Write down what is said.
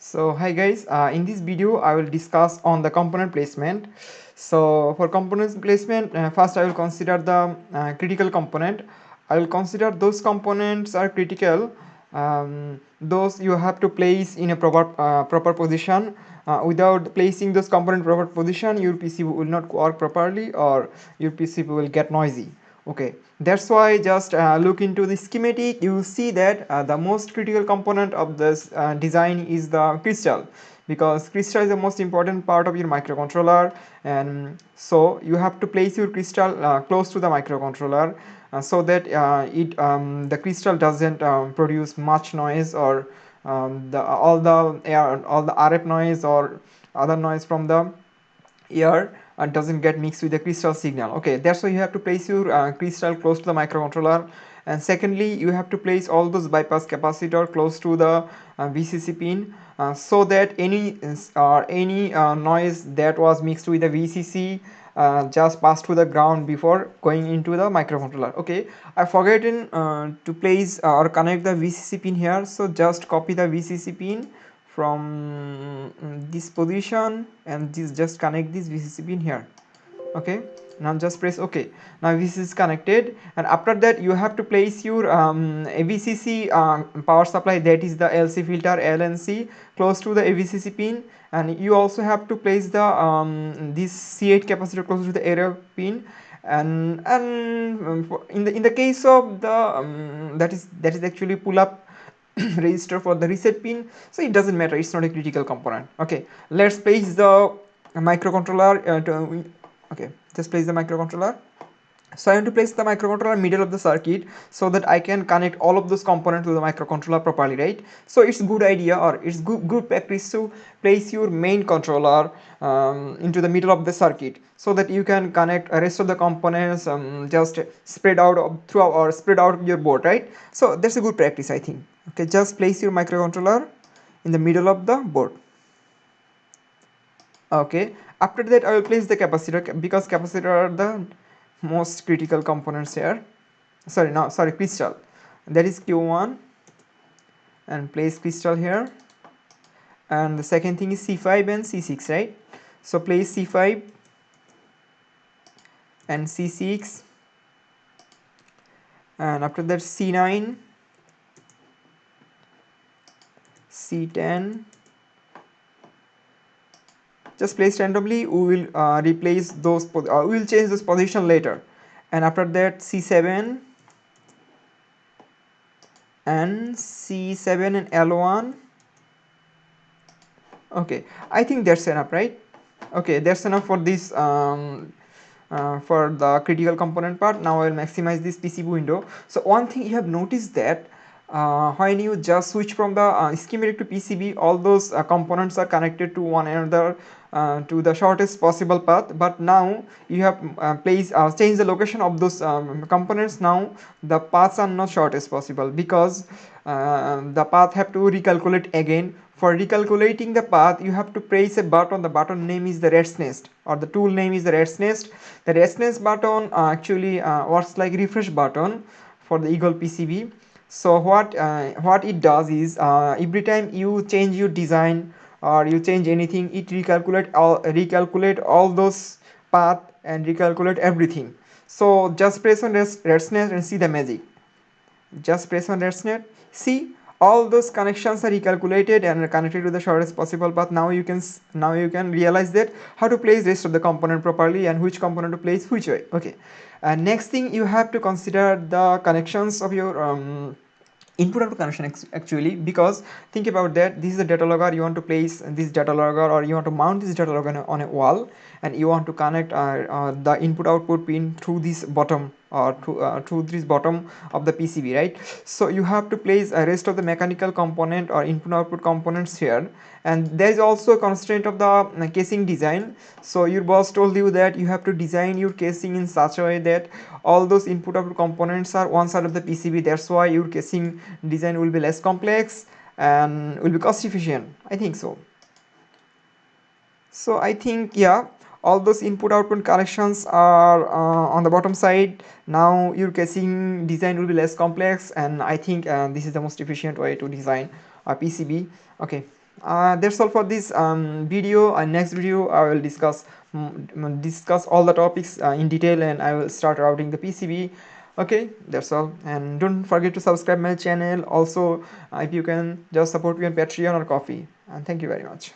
so hi guys uh, in this video i will discuss on the component placement. So for component placement uh, first i will consider the uh, critical component. I will consider those components are critical. Um, those you have to place in a proper uh, proper position. Uh, without placing those component proper position your pc will not work properly or your pc will get noisy okay. That's why just uh, look into the schematic. You see that uh, the most critical component of this uh, design is the crystal because crystal is the most important part of your microcontroller. And so you have to place your crystal uh, close to the microcontroller uh, so that uh, it um, the crystal doesn't um, produce much noise or um, the all the air all the RF noise or other noise from the air uh, doesn't get mixed with the crystal signal. Okay that's why you have to place your uh, crystal close to the microcontroller. And secondly you have to place all those bypass capacitor close to the uh, VCC pin uh, so that any or uh, any uh, noise that was mixed with the VCC uh, just pass to the ground before going into the microcontroller. Okay i forgotten to place or connect the vcc pin here. So just copy the vcc pin from this position and this just connect this VCC pin here. Okay? Now just press ok. Now this is connected and after that you have to place your um, AVCC uh, power supply that is the LC filter LNC close to the AVCC pin. And you also have to place the um, this C8 capacitor close to the AREF pin. And and um, in the in the case of the um, that is that is actually pull up register for the reset pin. So it doesn't matter. It's not a critical component. Okay. Let's place the microcontroller uh, to, okay. Just place the microcontroller. So I want to place the microcontroller middle of the circuit so that I can connect all of those components to the microcontroller properly right? So it's good idea or it's good, good practice to place your main controller um, into the middle of the circuit so that you can connect rest of the components um, just spread out throughout or spread out your board right? So that's a good practice I think okay just place your microcontroller in the middle of the board. Okay after that I will place the capacitor because capacitor are the most critical components here. Sorry no sorry crystal. That is q1 and place crystal here. And the second thing is c5 and c6 right? So place c5 and c6 and after that c9 c10 just place randomly we will uh, replace those uh, we will change this position later. And after that c7 and c7 and l1 okay i think that's enough right? Okay that's enough for this um, uh, for the critical component part. Now i will maximize this pcb window. So one thing you have noticed that when you just switch from the uh, schematic to PCB all those uh, components are connected to one another uh, to the shortest possible path. But now you have uh, uh, changed the location of those um, components. Now the paths are not shortest possible because the path have to recalculate again. For recalculating the path you have to press a button. The button name is the rat's nest or the tool name is the rat's nest. The rat's nest button actually works like refresh button for the eagle PCB so what uh, what it does is uh, every time you change your design or you change anything it recalculate all recalculate all those path and recalculate everything. So just press on rat's nest and see the magic. Just press on rat's nest see all those connections are recalculated and connected to the shortest possible path. Now you can now you can realize that how to place rest of the component properly and which component to place which way. Okay. And next thing you have to consider the connections of your um, input output connection actually because think about that. This is a data logger. You want to place this data logger or you want to mount this data logger on a wall and you want to connect uh, uh, the input output pin through this bottom or to, uh, through this bottom of the PCB right? So you have to place a rest of the mechanical component or input output components here. And there is also a constraint of the uh, casing design. So your boss told you that you have to design your casing in such a way that all those input output components are one side of the PCB that's why your casing design will be less complex and will be cost efficient. I think so. So I think yeah all those input output connections are uh, on the bottom side. Now your casing design will be less complex and I think uh, this is the most efficient way to design a PCB okay. Uh, that's all for this um, video. And next video i will discuss um, discuss all the topics uh, in detail and i will start routing the pcb okay. That's all. And don't forget to subscribe my channel. Also uh, if you can just support me on patreon or Ko-fi and thank you very much